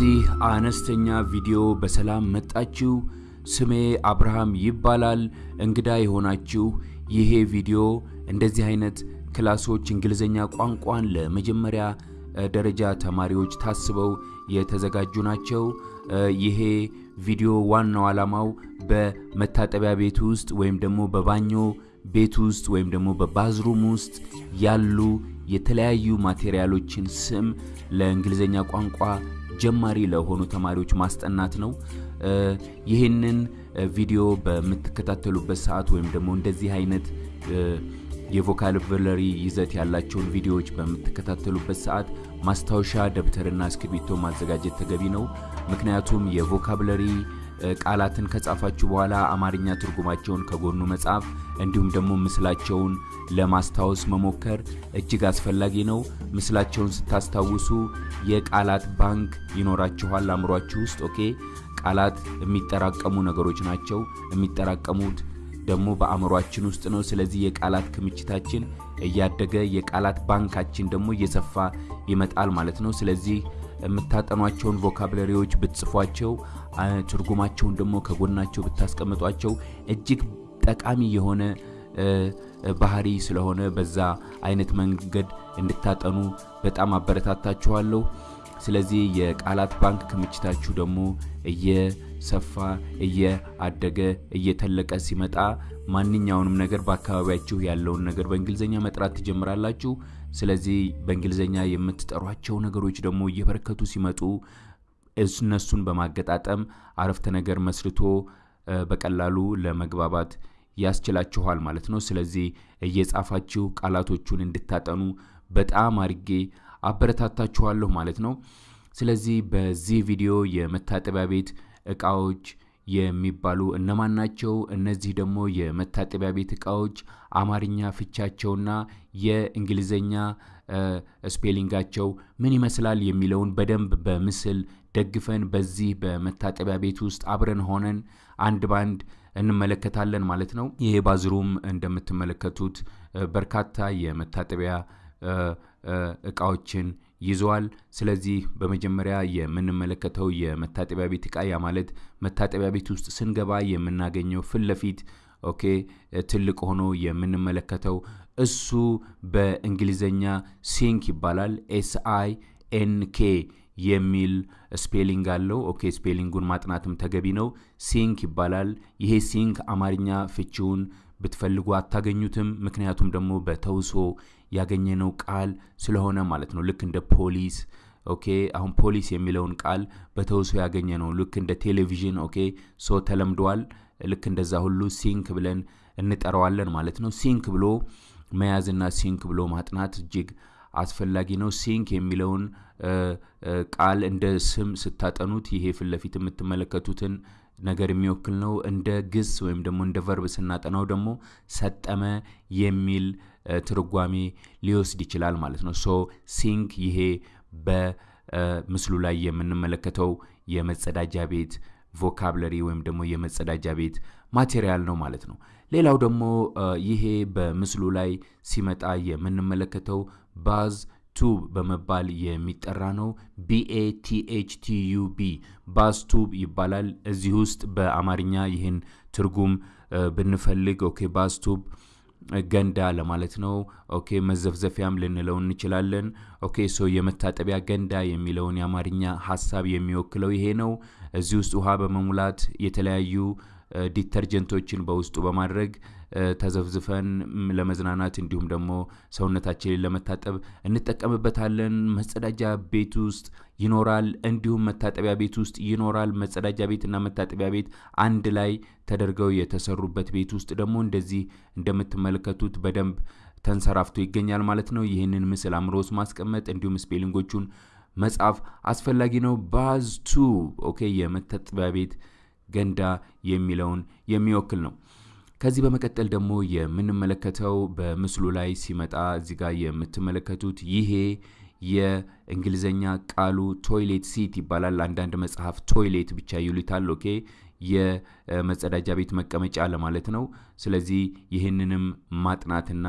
ወደዚህ አነስተኛ ቪዲዮ በሰላም መጣችሁ። ስሜ አብርሃም ይባላል። እንግዳ የሆናችሁ ይሄ ቪዲዮ እንደዚህ አይነት class ኦች እንግሊዝኛ ቋንቋን ለመጀመሪያ ደረጃ ተማሪዎች ታስበው የተዘጋጁ ናቸው። ይሄ ቪዲዮ ዋናው ዓላማው በመታጠቢያ ቤት ውስጥ ወይም ደግሞ በባኞ ቤት ውስጥ ወይም ደግሞ በ bathroom ውስጥ ያሉ የተለያዩ ማቴሪያሎችን ስም ለእንግሊዝኛ ቋንቋ ጀማሪ ለሆኑ ተማሪዎች ማስጠናት ነው። ይህንን ቪዲዮ በምትከታተሉበት ሰዓት ወይም ደግሞ እንደዚህ አይነት የቮካብለሪ ይዘት ያላቸውን ቪዲዮዎች በምትከታተሉበት ሰዓት ማስታወሻ ደብተርና እስክሪብቶ ማዘጋጀት ተገቢ ነው። ምክንያቱም የቮካብለሪ ቃላትን ከጻፋችሁ በኋላ አማርኛ ትርጉማቸውን ከጎኑ መጻፍ እንዲሁም ደግሞ ምስላቸውን ለማስታወስ መሞከር እጅግ አስፈላጊ ነው። ምስላቸውን ስታስታውሱ የቃላት ባንክ ይኖራችኋል አእምሯችሁ ውስጥ። okay ቃላት የሚጠራቀሙ ነገሮች ናቸው። የሚጠራቀሙት ደግሞ በአእምሯችን ውስጥ ነው። ስለዚህ የቃላት ክምችታችን እያደገ የቃላት ባንካችን ደግሞ እየሰፋ ይመጣል ማለት ነው። ስለዚህ የምታጠኗቸውን vocabulary ዎች ብትጽፏቸው ትርጉማቸውን ደግሞ ከጎናቸው ብታስቀምጧቸው እጅግ ጠቃሚ የሆነ ባህሪ ስለሆነ በዛ አይነት መንገድ እንድታጠኑ በጣም አበረታታችኋለሁ። ስለዚህ የቃላት ባንክ ክምችታችሁ ደግሞ እየሰፋ እየአደገ እየተለቀ ሲመጣ ማንኛውንም ነገር በአካባቢያችሁ ያለውን ነገር በእንግሊዝኛ መጥራት ትጀምራላችሁ። ስለዚህ በእንግሊዝኛ የምትጠሯቸው ነገሮች ደግሞ እየበረከቱ ሲመጡ እነሱን በማገጣጠም አረፍተ ነገር መስርቶ በቀላሉ ለመግባባት ያስችላችኋል ማለት ነው። ስለዚህ እየጻፋችሁ ቃላቶቹን እንድታጠኑ በጣም አድርጌ አበረታታችኋለሁ ማለት ነው። ስለዚህ በዚህ ቪዲዮ የመታጠቢያ ቤት እቃዎች የሚባሉ እነማን ናቸው? እነዚህ ደግሞ የመታጠቢያ ቤት እቃዎች አማርኛ ፍቻቸውና የእንግሊዝኛ spelling ኣቸው ምን ይመስላል የሚለውን በደንብ በምስል ደግፈን በዚህ በመታጠቢያ ቤት ውስጥ አብረን ሆነን አንድ ባንድ እንመለከታለን ማለት ነው። ይሄ bathroom እንደምትመለከቱት በርካታ የመታጠቢያ እቃዎችን ይዘዋል። ስለዚህ በመጀመሪያ የምንመለከተው የመታጠቢያ ቤት እቃ ያ ማለት መታጠቢያ ቤት ውስጥ ስንገባ የምናገኘው ፊት ለፊት okay ትልቅ ሆኖ የምንመለከተው እሱ በእንግሊዘኛ sink ይባላል። S I N K የሚል spelling አለው። okay spelling ኡን ማጥናትም ተገቢ ነው። sink ይባላል። ይሄ sink አማርኛ ፍቺውን ብትፈልጉ አታገኙትም። ምክንያቱም ደግሞ በተውሶ ያገኘነው ቃል ስለሆነ ማለት ነው። ልክ እንደ ፖሊስ okay። አሁን ፖሊስ የሚለውን ቃል በተውሶ ያገኘነው። ልክ እንደ ቴሌቪዥን okay። so ተለምዷል። ልክ እንደዛ ሁሉ sink ብለን እንጠራዋለን ማለት ነው። sink ብሎ መያዝና sink ብሎ ማጥናት እጅግ አስፈላጊ ነው። sink የሚለውን ቃል እንደ ስም ስታጠኑት ይሄ ፊት ለፊት የምትመለከቱትን ነገር የሚወክል ነው። እንደ ግስ ወይም ደግሞ እንደ verb ስናጠናው ደግሞ ሰጠመ የሚል ትርጓሜ ሊወስድ ይችላል ማለት ነው። so sink ይሄ በምስሉ ላይ የምንመለከተው የመጸዳጃ ቤት vocabulary ወይም ደግሞ የመጸዳጃ ቤት material ነው ማለት ነው። ሌላው ደግሞ ይሄ በምስሉ ላይ ሲመጣ የምንመለከተው bath tub በመባል የሚጠራ ነው። ቢኤቲኤችቲዩቢ ባዝ ቱብ ይባላል። እዚህ ውስጥ በአማርኛ ይህን ትርጉም ብንፈልግ okay bath tub ገንዳ ለማለት ነው። okay መዘፍዘፊያም ልንለው እንችላለን። okay so የመታጠቢያ ገንዳ የሚለውን የአማርኛ ሀሳብ የሚወክለው ይሄ ነው። እዚህ ውስጥ ውሃ በመሙላት የተለያዩ detergent ኦችን በውስጡ በማድረግ ተዘፍዝፈን ለመዝናናት እንዲሁም ደግሞ ሰውነታችንን ለመታጠብ እንጠቀምበታለን። መጸዳጃ ቤት ውስጥ ይኖራል፣ እንዲሁም መታጠቢያ ቤት ውስጥ ይኖራል። መጸዳጃ ቤትና መታጠቢያ ቤት አንድ ላይ ተደርገው የተሰሩበት ቤት ውስጥ ደግሞ እንደዚህ እንደምትመለከቱት በደንብ ተንሰራፍቶ ይገኛል ማለት ነው። ይህንን ምስል አእምሮ ውስጥ ማስቀመጥ እንዲሁም spelling ኦቹን መጻፍ አስፈላጊ ነው። bath tub okay የመታጠቢያ ቤት ገንዳ የሚለውን የሚወክል ነው። ከዚህ በመቀጠል ደግሞ የምንመለከተው በምስሉ ላይ ሲመጣ እዚህ ጋር የምትመለከቱት ይሄ የእንግሊዘኛ ቃሉ toilet seat ይባላል። አንዳንድ መጽሐፍ toilet ብቻ ይሉታል። okay የመጸዳጃ ቤት መቀመጫ ለማለት ነው። ስለዚህ ይህንንም ማጥናትና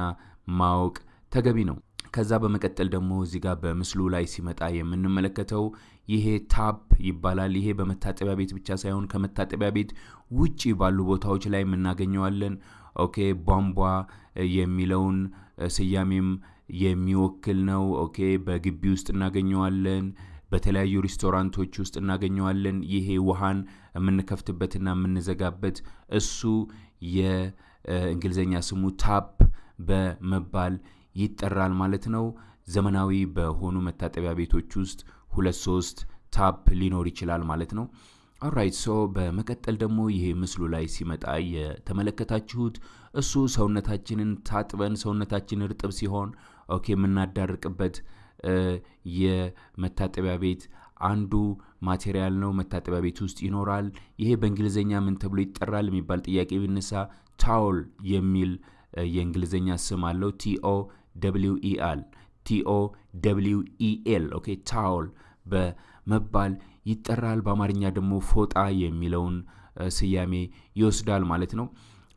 ማወቅ ተገቢ ነው። ከዛ በመቀጠል ደግሞ እዚህ ጋር በምስሉ ላይ ሲመጣ የምንመለከተው ይሄ tap ይባላል። ይሄ በመታጠቢያ ቤት ብቻ ሳይሆን ከመታጠቢያ ቤት ውጪ ባሉ ቦታዎች ላይ የምናገኘዋለን። okay ቧንቧ የሚለውን ስያሜም የሚወክል ነው። okay በግቢ ውስጥ እናገኘዋለን። በተለያዩ ሬስቶራንቶች ውስጥ እናገኘዋለን። ይሄ ውሃን የምንከፍትበትና የምንዘጋበት እሱ የእንግሊዝኛ ስሙ tap በመባል ይጠራል ማለት ነው። ዘመናዊ በሆኑ መታጠቢያ ቤቶች ውስጥ ሁለት ሶስት tap ሊኖር ይችላል ማለት ነው። alright so በመቀጠል ደግሞ ይሄ ምስሉ ላይ ሲመጣ የተመለከታችሁት እሱ ሰውነታችንን ታጥበን ሰውነታችን እርጥብ ሲሆን okay የምናደርቅበት የመታጠቢያ ቤት አንዱ material ነው። መታጠቢያ ቤት ውስጥ ይኖራል። ይሄ በእንግሊዝኛ ምን ተብሎ ይጠራል የሚባል ጥያቄ ቢነሳ towel የሚል የእንግሊዝኛ ስም አለው። ቲኦ ደብሊው ኢአል ቲኦ ደብሊው ኢኤል ኦኬ ታውል በመባል ይጠራል። በአማርኛ ደግሞ ፎጣ የሚለውን ስያሜ ይወስዳል ማለት ነው።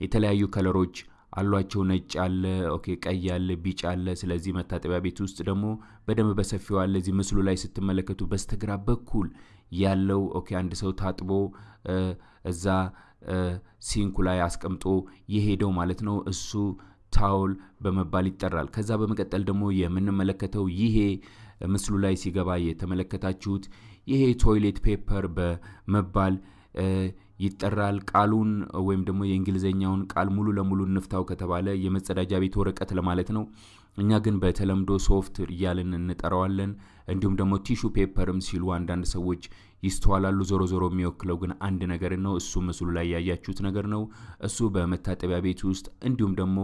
የተለያዩ color ኦች አሏቸው። ነጭ አለ፣ okay ቀይ አለ፣ ቢጫ አለ። ስለዚህ መታጠቢያ ቤት ውስጥ ደግሞ በደንብ በሰፊው አለ። እዚህ ምስሉ ላይ ስትመለከቱ በስተግራ በኩል ያለው okay አንድ ሰው ታጥቦ እዛ sink ኡ ላይ አስቀምጦ የሄደው ማለት ነው። እሱ towel በመባል ይጠራል። ከዛ በመቀጠል ደግሞ የምንመለከተው ይሄ ምስሉ ላይ ሲገባ የተመለከታችሁት ይሄ toilet paper በመባል ይጠራል። ቃሉን ወይም ደግሞ የእንግሊዝኛውን ቃል ሙሉ ለሙሉ እንፍታው ከተባለ የመጸዳጃ ቤት ወረቀት ለማለት ነው። እኛ ግን በተለምዶ ሶፍት እያልን እንጠራዋለን። እንዲሁም ደግሞ tissue paper ም ሲሉ አንዳንድ ሰዎች ይስተዋላሉ። ዞሮ ዞሮ የሚወክለው ግን አንድ ነገር ነው። እሱ ምስሉ ላይ ያያችሁት ነገር ነው። እሱ በመታጠቢያ ቤት ውስጥ እንዲሁም ደግሞ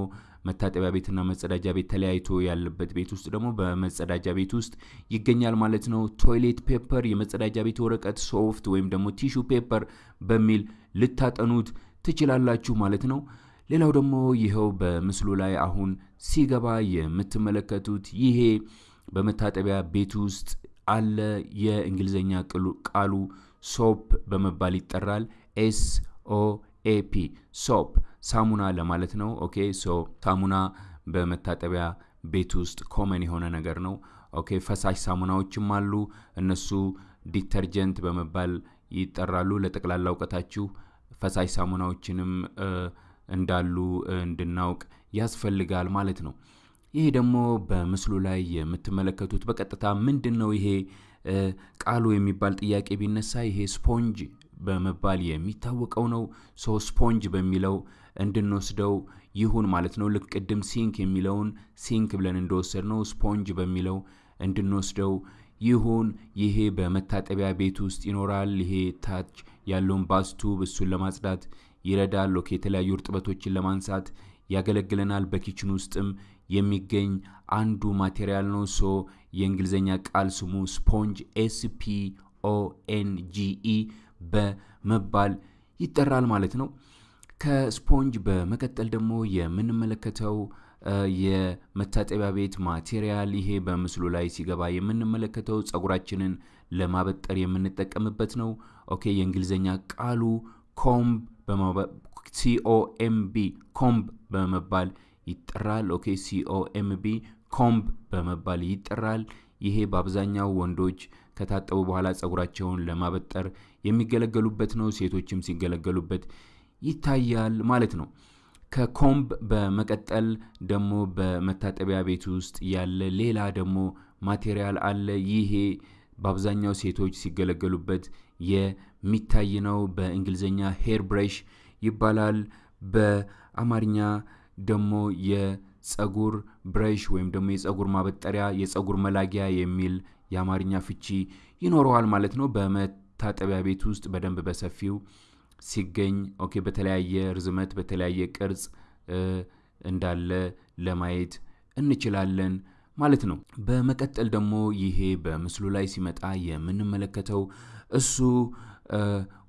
መታጠቢያ ቤትና መጸዳጃ ቤት ተለያይቶ ያለበት ቤት ውስጥ ደግሞ በመጸዳጃ ቤት ውስጥ ይገኛል ማለት ነው። toilet paper፣ የመጸዳጃ ቤት ወረቀት፣ ሶፍት ወይም ደግሞ tissue paper በሚል ልታጠኑት ትችላላችሁ ማለት ነው። ሌላው ደግሞ ይኸው በምስሉ ላይ አሁን ሲገባ የምትመለከቱት ይሄ በመታጠቢያ ቤት ውስጥ አለ። የእንግሊዝኛ ቃሉ soap በመባል ይጠራል። S O A P soap ሳሙና ለማለት ነው። okay so ሳሙና በመታጠቢያ ቤት ውስጥ common የሆነ ነገር ነው። okay ፈሳሽ ሳሙናዎችም አሉ። እነሱ detergent በመባል ይጠራሉ። ለጠቅላላ እውቀታችሁ ፈሳሽ ሳሙናዎችንም እንዳሉ እንድናውቅ ያስፈልጋል ማለት ነው። ይሄ ደግሞ በምስሉ ላይ የምትመለከቱት በቀጥታ ምንድን ነው ይሄ ቃሉ የሚባል ጥያቄ ቢነሳ ይሄ ስፖንጅ በመባል የሚታወቀው ነው። so sponge በሚለው እንድንወስደው ይሁን ማለት ነው። ልክ ቅድም sink የሚለውን sink ብለን እንደወሰድ ነው ስፖንጅ በሚለው እንድንወስደው ይሁን። ይሄ በመታጠቢያ ቤት ውስጥ ይኖራል። ይሄ ታች ያለውን bathtub እሱን ለማጽዳት ይረዳል። okay የተለያዩ እርጥበቶችን ለማንሳት ያገለግለናል። በ kitchen ውስጥም የሚገኝ አንዱ material ነው። so የእንግሊዝኛ ቃል ስሙ ስፖንጅ ኤስፒ ኦኤንጂኢ በመባል ይጠራል ማለት ነው። ከስፖንጅ በመቀጠል ደግሞ የምንመለከተው የመታጠቢያ ቤት material ይሄ በምስሉ ላይ ሲገባ የምንመለከተው ፀጉራችንን ለማበጠር የምንጠቀምበት ነው። okay የእንግሊዝኛ ቃሉ ኮምብ ሲኦኤምቢ ኮምብ በመባል ይጠራል። ኦኬ ሲኦኤምቢ ኮምብ በመባል ይጠራል። ይሄ በአብዛኛው ወንዶች ከታጠቡ በኋላ ፀጉራቸውን ለማበጠር የሚገለገሉበት ነው። ሴቶችም ሲገለገሉበት ይታያል ማለት ነው። ከ comb በመቀጠል ደግሞ በመታጠቢያ ቤት ውስጥ ያለ ሌላ ደግሞ material አለ። ይሄ በአብዛኛው ሴቶች ሲገለገሉበት የሚታይ ነው። በእንግሊዝኛ hair brush ይባላል። በአማርኛ ደግሞ የፀጉር brush ወይም ደግሞ የፀጉር ማበጠሪያ፣ የፀጉር መላጊያ የሚል የአማርኛ ፍቺ ይኖረዋል ማለት ነው። በመታጠቢያ ቤት ውስጥ በደንብ በሰፊው ሲገኝ okay፣ በተለያየ ርዝመት በተለያየ ቅርጽ እንዳለ ለማየት እንችላለን ማለት ነው። በመቀጠል ደግሞ ይሄ በምስሉ ላይ ሲመጣ የምንመለከተው እሱ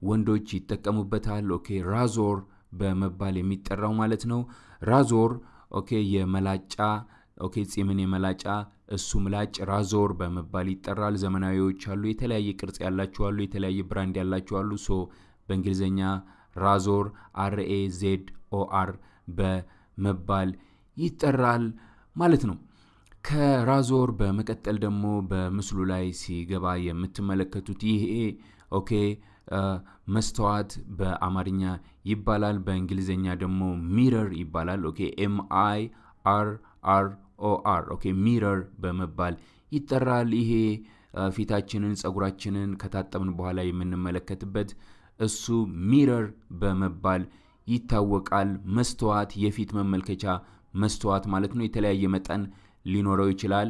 ወንዶች ይጠቀሙበታል። okay razor በመባል የሚጠራው ማለት ነው። razor okay የመላጫ okay ጺምን የመላጫ እሱ ምላጭ razor በመባል ይጠራል። ዘመናዊዎች አሉ፣ የተለያየ ቅርጽ ያላቸው አሉ፣ የተለያየ brand ያላቸው አሉ። so በእንግሊዝኛ razor R A Z O R በመባል ይጠራል ማለት ነው። ከ razor በመቀጠል ደግሞ በምስሉ ላይ ሲገባ የምትመለከቱት ይሄ okay መስተዋት በአማርኛ ይባላል። በእንግሊዝኛ ደግሞ mirror ይባላል። okay M I R R O R okay mirror በመባል ይጠራል። ይሄ ፊታችንን፣ ጸጉራችንን ከታጠብን በኋላ የምንመለከትበት እሱ mirror በመባል ይታወቃል። መስተዋት የፊት መመልከቻ መስተዋት ማለት ነው። የተለያየ መጠን ሊኖረው ይችላል።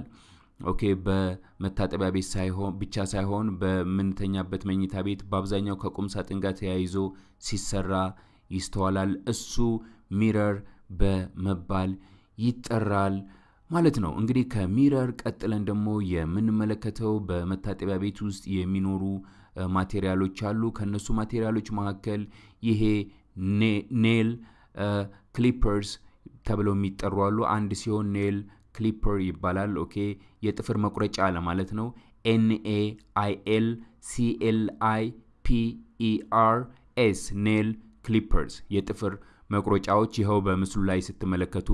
okay በመታጠቢያ ቤት ሳይሆን ብቻ ሳይሆን በምንተኛበት መኝታ ቤት በአብዛኛው ከቁም ሳጥን ጋር ተያይዞ ሲሰራ ይስተዋላል። እሱ mirror በመባል ይጠራል ማለት ነው። እንግዲህ ከ mirror ቀጥለን ደግሞ የምንመለከተው በመታጠቢያ ቤት ውስጥ የሚኖሩ material ኦች አሉ። ከነሱ material ኦች መካከል ይሄ nail clippers ተብለው የሚጠሩ አሉ። አንድ ሲሆን nail clipper ይባላል። okay የጥፍር መቁረጫ ለማለት ነው። N A አይኤል ሲኤልአይ ፒኢአር ኤስ ኔል ክሊፐርስ የጥፍር መቁረጫዎች ይኸው በምስሉ ላይ ስትመለከቱ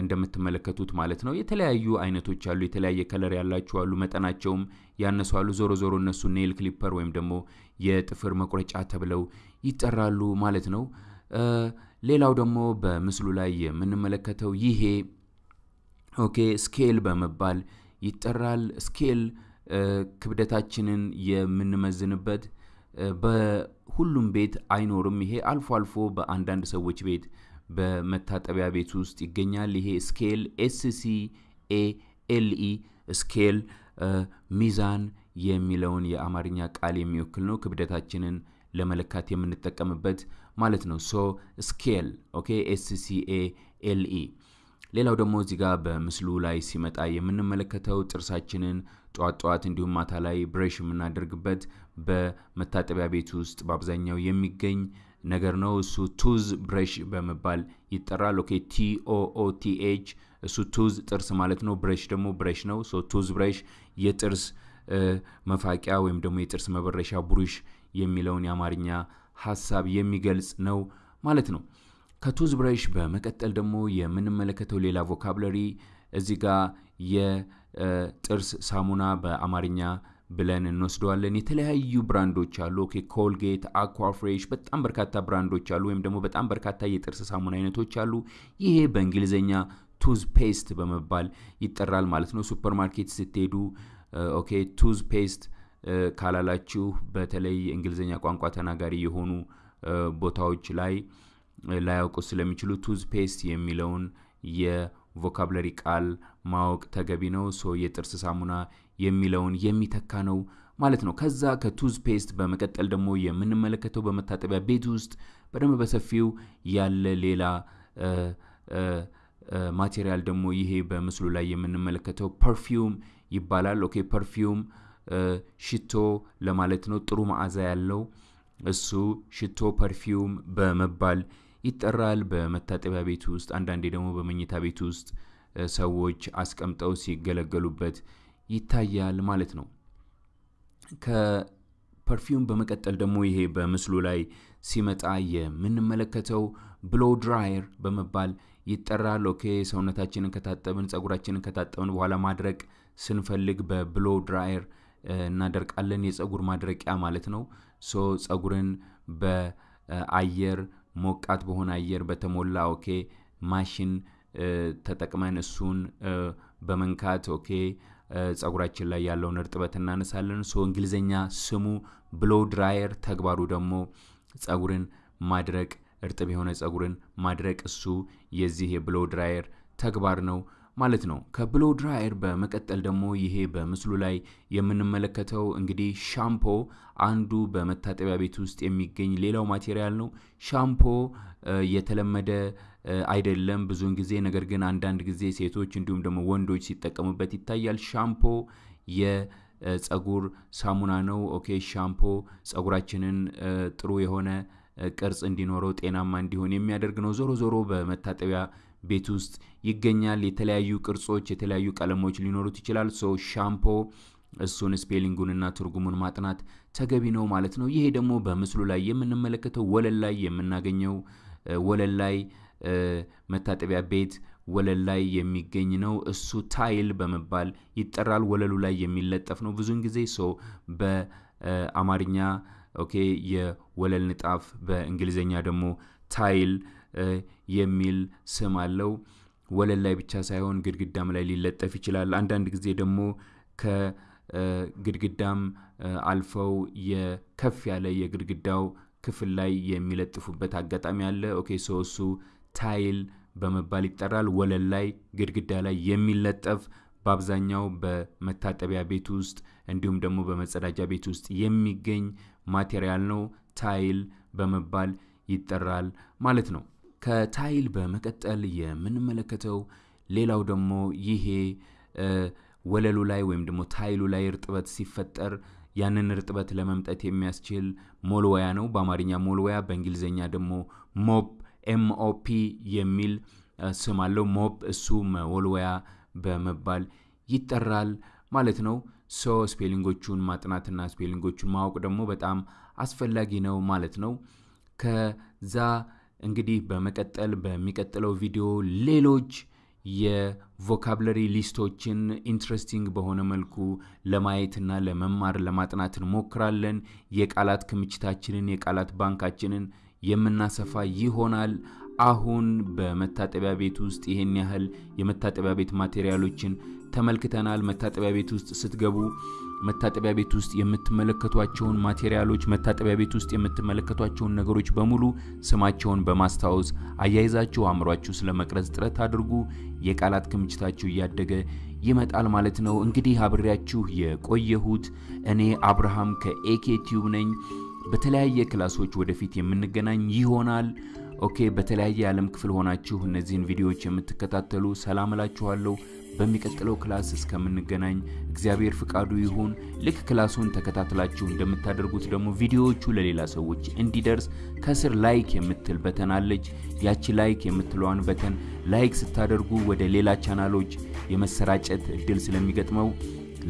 እንደምትመለከቱት ማለት ነው። የተለያዩ አይነቶች አሉ። የተለያየ color ያላቸው አሉ። መጠናቸውም ያነሱ አሉ። ዞሮ ዞሮ እነሱ nail clipper ወይም ደግሞ የጥፍር መቁረጫ ተብለው ይጠራሉ ማለት ነው። ሌላው ደግሞ በምስሉ ላይ የምንመለከተው ይሄ okay scale በመባል ይጠራል። scale ክብደታችንን የምንመዝንበት በሁሉም ቤት አይኖርም። ይሄ አልፎ አልፎ በአንዳንድ ሰዎች ቤት በመታጠቢያ ቤት ውስጥ ይገኛል። ይሄ scale S C A L E scale ሚዛን የሚለውን የአማርኛ ቃል የሚወክል ነው። ክብደታችንን ለመለካት የምንጠቀምበት ማለት ነው። so scale okay S C A L E ሌላው ደግሞ እዚህ ጋር በምስሉ ላይ ሲመጣ የምንመለከተው ጥርሳችንን ጠዋት ጠዋት እንዲሁም ማታ ላይ brush የምናደርግበት በመታጠቢያ ቤት ውስጥ በአብዛኛው የሚገኝ ነገር ነው። እሱ ቱዝ ብሬሽ በመባል ይጠራል። ኦኬ ቲኦኦቲኤች እሱ ቱዝ ጥርስ ማለት ነው። brush ደግሞ brush ነው። so tooth brush የጥርስ መፋቂያ ወይም ደግሞ የጥርስ መበረሻ ብሩሽ የሚለውን የአማርኛ ሀሳብ የሚገልጽ ነው ማለት ነው። ከ tooth brush በመቀጠል ደግሞ የምንመለከተው ሌላ vocabulary እዚህ ጋር የጥርስ ሳሙና በአማርኛ ብለን እንወስደዋለን። የተለያዩ brand ኦች አሉ። okay Colgate፣ Aquafresh በጣም በርካታ brand ኦች አሉ፣ ወይም ደግሞ በጣም በርካታ የጥርስ ሳሙና አይነቶች አሉ። ይሄ በእንግሊዝኛ tooth paste በመባል ይጠራል ማለት ነው። ሱፐር ማርኬት ስትሄዱ okay toothpaste ካላላችሁ በተለይ እንግሊዝኛ ቋንቋ ተናጋሪ የሆኑ ቦታዎች ላይ ላያውቁ ስለሚችሉ toothpaste የሚለውን የ vocabulary ቃል ማወቅ ተገቢ ነው። so የጥርስ ሳሙና የሚለውን የሚተካ ነው ማለት ነው። ከዛ ከ toothpaste በመቀጠል ደግሞ የምንመለከተው በመታጠቢያ ቤት ውስጥ በደንብ በሰፊው ያለ ሌላ material ደግሞ ይሄ በምስሉ ላይ የምንመለከተው perfume ይባላል። okay perfume ሽቶ ለማለት ነው። ጥሩ መዓዛ ያለው እሱ ሽቶ perfume በመባል ይጠራል። በመታጠቢያ ቤት ውስጥ አንዳንዴ ደግሞ በመኝታ ቤት ውስጥ ሰዎች አስቀምጠው ሲገለገሉበት ይታያል ማለት ነው። ከ perfume በመቀጠል ደግሞ ይሄ በምስሉ ላይ ሲመጣ የምንመለከተው blow dryer በመባል ይጠራል። okay ሰውነታችንን ከታጠብን ጸጉራችንን ከታጠብን በኋላ ማድረቅ ስንፈልግ በ blow dryer እናደርቃለን። የጸጉር ማድረቂያ ማለት ነው። so ጸጉርን በአየር ሞቃት በሆነ አየር በተሞላ okay machine ተጠቅመን እሱን በመንካት okay ጸጉራችን ላይ ያለውን እርጥበት እናነሳለን። so እንግሊዝኛ ስሙ blow dryer፣ ተግባሩ ደግሞ ጸጉርን ማድረቅ እርጥብ የሆነ ጸጉርን ማድረቅ እሱ የዚህ የ blow dryer ተግባር ነው ማለት ነው። ከ blow dryer በመቀጠል ደግሞ ይሄ በምስሉ ላይ የምንመለከተው እንግዲህ ሻምፖ አንዱ በመታጠቢያ ቤት ውስጥ የሚገኝ ሌላው material ነው። ሻምፖ የተለመደ አይደለም ብዙውን ጊዜ፣ ነገር ግን አንዳንድ ጊዜ ሴቶች እንዲሁም ደግሞ ወንዶች ሲጠቀሙበት ይታያል። ሻምፖ የጸጉር ሳሙና ነው። okay shampoo ጸጉራችንን ጥሩ የሆነ ቅርጽ እንዲኖረው ጤናማ እንዲሆን የሚያደርግ ነው። ዞሮ ዞሮ በመታጠቢያ ቤት ውስጥ ይገኛል። የተለያዩ ቅርጾች፣ የተለያዩ ቀለሞች ሊኖሩት ይችላል። so shampoo እሱን spelling ኡንና ትርጉሙን ማጥናት ተገቢ ነው ማለት ነው። ይሄ ደግሞ በምስሉ ላይ የምንመለከተው ወለል ላይ የምናገኘው ወለል ላይ መታጠቢያ ቤት ወለል ላይ የሚገኝ ነው። እሱ tile በመባል ይጠራል። ወለሉ ላይ የሚለጠፍ ነው። ብዙውን ጊዜ ሰው በአማርኛ okay የወለል ንጣፍ፣ በእንግሊዝኛ ደግሞ tile የሚል ስም አለው። ወለል ላይ ብቻ ሳይሆን ግድግዳም ላይ ሊለጠፍ ይችላል። አንዳንድ ጊዜ ደግሞ ከግድግዳም አልፈው የከፍ ያለ የግድግዳው ክፍል ላይ የሚለጥፉበት አጋጣሚ አለ። okay so tile በመባል ይጠራል። ወለል ላይ ግድግዳ ላይ የሚለጠፍ በአብዛኛው በመታጠቢያ ቤት ውስጥ እንዲሁም ደግሞ በመጸዳጃ ቤት ውስጥ የሚገኝ material ነው። tile በመባል ይጠራል ማለት ነው። ከ tile በመቀጠል የምንመለከተው ሌላው ደግሞ ይሄ ወለሉ ላይ ወይም ደግሞ tile ኡ ላይ እርጥበት ሲፈጠር ያንን እርጥበት ለመምጠት የሚያስችል መወልወያ ነው። በአማርኛ መወልወያ፣ በእንግሊዝኛ ደግሞ mop MOP የሚል ስም አለው። mop እሱ መወልወያ በመባል ይጠራል ማለት ነው። so spelling ኦቹን ማጥናትና spelling ኦቹን ማወቅ ደግሞ በጣም አስፈላጊ ነው ማለት ነው። ከዛ እንግዲህ በመቀጠል በሚቀጥለው ቪዲዮ ሌሎች የ vocabulary list ኦችን interesting በሆነ መልኩ ለማየትና ለመማር ለማጥናት እንሞክራለን። የቃላት ክምችታችንን የቃላት ባንካችንን የምናሰፋ ይሆናል። አሁን በመታጠቢያ ቤት ውስጥ ይሄን ያህል የመታጠቢያ ቤት material ኦችን ተመልክተናል። መታጠቢያ ቤት ውስጥ ስትገቡ መታጠቢያ ቤት ውስጥ የምትመለከቷቸውን material ኦች፣ መታጠቢያ ቤት ውስጥ የምትመለከቷቸውን ነገሮች በሙሉ ስማቸውን በማስታወስ አያይዛችሁ አእምሯችሁ ስለመቅረጽ ጥረት አድርጉ። የቃላት ክምችታችሁ እያደገ ይመጣል ማለት ነው። እንግዲህ አብሬያችሁ የቆየሁት እኔ አብርሃም ከኤኬ ቲዩብ ነኝ። በተለያየ class ኦች ወደፊት የምንገናኝ ይሆናል። okay፣ በተለያየ የዓለም ክፍል ሆናችሁ እነዚህን ቪዲዮዎች የምትከታተሉ ሰላም እላችኋለሁ። በሚቀጥለው class እስከምንገናኝ እግዚአብሔር ፍቃዱ ይሁን። ልክ class ኡን ተከታትላችሁ እንደምታደርጉት ደግሞ ቪዲዮዎቹ ለሌላ ሰዎች እንዲደርስ ከስር like የምትል button አለች። ያቺ like የምትለዋን button like ስታደርጉ ወደ ሌላ ቻናሎች የመሰራጨት እድል ስለሚገጥመው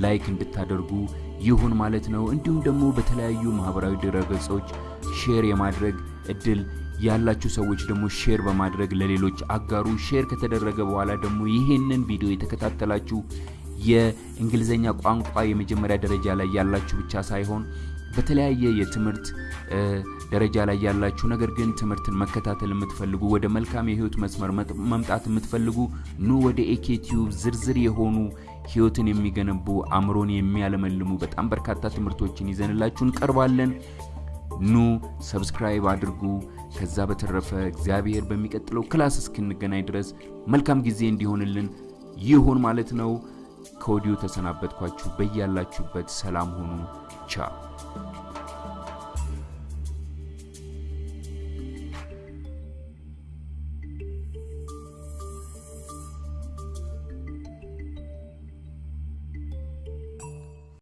like እንድታደርጉ ይሁን ማለት ነው። እንዲሁም ደግሞ በተለያዩ ማህበራዊ ድረገጾች share የማድረግ እድል ያላችሁ ሰዎች ደግሞ share በማድረግ ለሌሎች አጋሩ። share ከተደረገ በኋላ ደግሞ ይህንን ቪዲዮ የተከታተላችሁ የእንግሊዝኛ ቋንቋ የመጀመሪያ ደረጃ ላይ ያላችሁ ብቻ ሳይሆን በተለያየ የትምህርት ደረጃ ላይ ያላችሁ ነገር ግን ትምህርትን መከታተል የምትፈልጉ ወደ መልካም የህይወት መስመር መምጣት የምትፈልጉ ኑ ወደ ኤኬ ዝርዝር የሆኑ ህይወትን የሚገነቡ አእምሮን የሚያለመልሙ በጣም በርካታ ትምህርቶችን ይዘንላችሁ እንቀርባለን። ኑ subscribe አድርጉ። ከዛ በተረፈ እግዚአብሔር በሚቀጥለው class እስክንገናኝ ድረስ መልካም ጊዜ እንዲሆንልን ይሁን ማለት ነው። ከወዲሁ ተሰናበትኳችሁ። በያላችሁበት ሰላም ሁኑ። ቻው